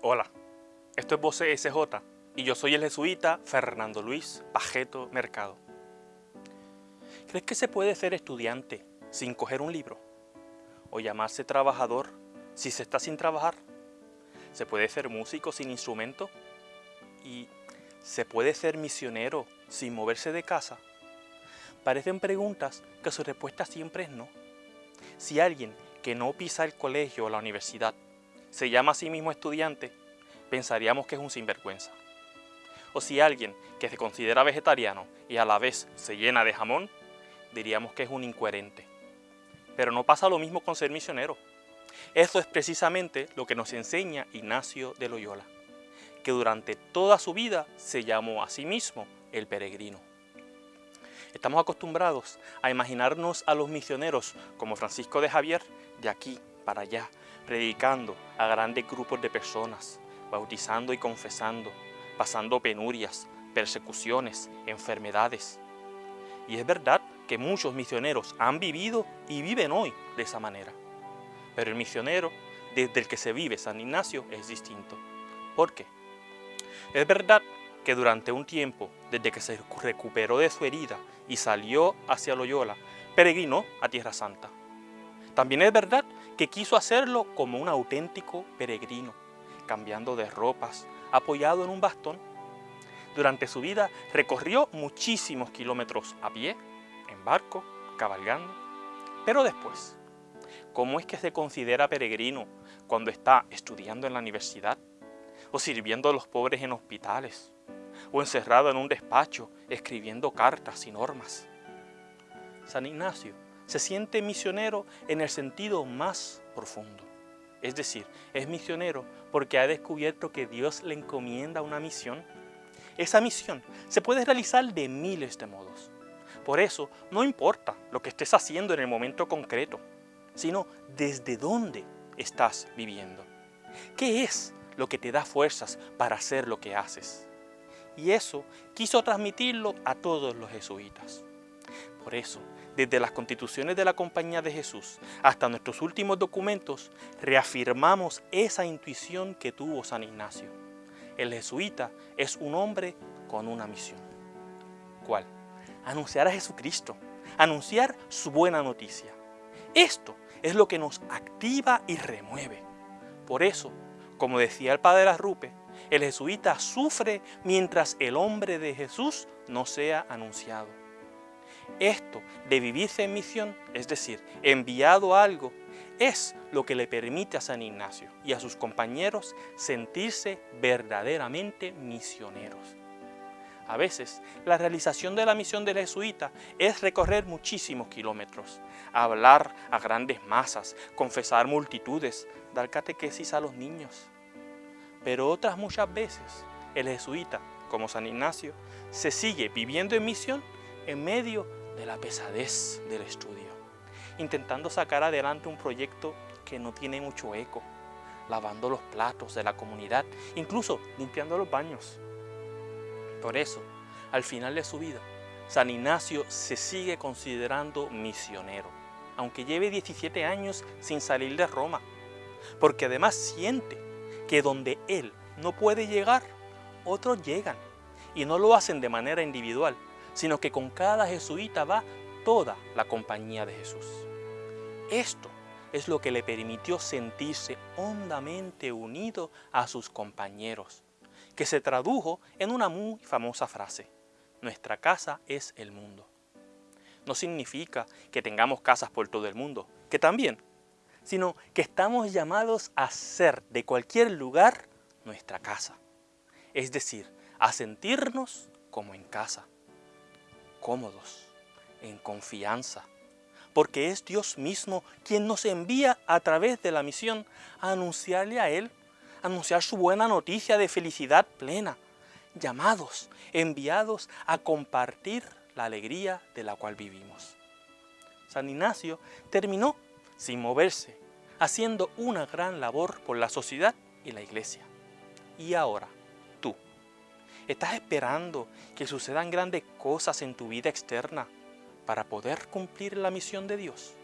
Hola, esto es Voce SJ y yo soy el jesuita Fernando Luis Pajeto Mercado. ¿Crees que se puede ser estudiante sin coger un libro? ¿O llamarse trabajador si se está sin trabajar? ¿Se puede ser músico sin instrumento? ¿Y se puede ser misionero sin moverse de casa? Parecen preguntas que su respuesta siempre es no. Si alguien que no pisa el colegio o la universidad se llama a sí mismo estudiante, pensaríamos que es un sinvergüenza. O si alguien que se considera vegetariano y a la vez se llena de jamón, diríamos que es un incoherente. Pero no pasa lo mismo con ser misionero. Eso es precisamente lo que nos enseña Ignacio de Loyola, que durante toda su vida se llamó a sí mismo el peregrino. Estamos acostumbrados a imaginarnos a los misioneros como Francisco de Javier de aquí para allá, predicando a grandes grupos de personas, bautizando y confesando, pasando penurias, persecuciones, enfermedades. Y es verdad que muchos misioneros han vivido y viven hoy de esa manera. Pero el misionero, desde el que se vive San Ignacio, es distinto. ¿Por qué? Es verdad que durante un tiempo, desde que se recuperó de su herida y salió hacia Loyola, peregrinó a Tierra Santa. También es verdad que quiso hacerlo como un auténtico peregrino, cambiando de ropas, apoyado en un bastón. Durante su vida recorrió muchísimos kilómetros a pie, en barco, cabalgando. Pero después, ¿cómo es que se considera peregrino cuando está estudiando en la universidad? ¿O sirviendo a los pobres en hospitales? ¿O encerrado en un despacho escribiendo cartas y normas? San Ignacio se siente misionero en el sentido más profundo. Es decir, es misionero porque ha descubierto que Dios le encomienda una misión. Esa misión se puede realizar de miles de modos. Por eso, no importa lo que estés haciendo en el momento concreto, sino desde dónde estás viviendo. ¿Qué es lo que te da fuerzas para hacer lo que haces? Y eso quiso transmitirlo a todos los jesuitas. Por eso, desde las constituciones de la Compañía de Jesús hasta nuestros últimos documentos, reafirmamos esa intuición que tuvo San Ignacio. El jesuita es un hombre con una misión. ¿Cuál? Anunciar a Jesucristo, anunciar su buena noticia. Esto es lo que nos activa y remueve. Por eso, como decía el padre Arrupe, el jesuita sufre mientras el hombre de Jesús no sea anunciado. Esto de vivirse en misión, es decir, enviado a algo, es lo que le permite a San Ignacio y a sus compañeros sentirse verdaderamente misioneros. A veces, la realización de la misión del jesuita es recorrer muchísimos kilómetros, hablar a grandes masas, confesar multitudes, dar catequesis a los niños. Pero otras muchas veces, el jesuita, como San Ignacio, se sigue viviendo en misión en medio de la pesadez del estudio, intentando sacar adelante un proyecto que no tiene mucho eco, lavando los platos de la comunidad, incluso limpiando los baños. Por eso, al final de su vida, San Ignacio se sigue considerando misionero, aunque lleve 17 años sin salir de Roma, porque además siente que donde él no puede llegar, otros llegan, y no lo hacen de manera individual, sino que con cada jesuita va toda la compañía de Jesús. Esto es lo que le permitió sentirse hondamente unido a sus compañeros, que se tradujo en una muy famosa frase, nuestra casa es el mundo. No significa que tengamos casas por todo el mundo, que también, sino que estamos llamados a ser de cualquier lugar nuestra casa, es decir, a sentirnos como en casa cómodos, en confianza, porque es Dios mismo quien nos envía a través de la misión a anunciarle a Él, anunciar su buena noticia de felicidad plena, llamados, enviados a compartir la alegría de la cual vivimos. San Ignacio terminó sin moverse, haciendo una gran labor por la sociedad y la iglesia. Y ahora, ¿Estás esperando que sucedan grandes cosas en tu vida externa para poder cumplir la misión de Dios?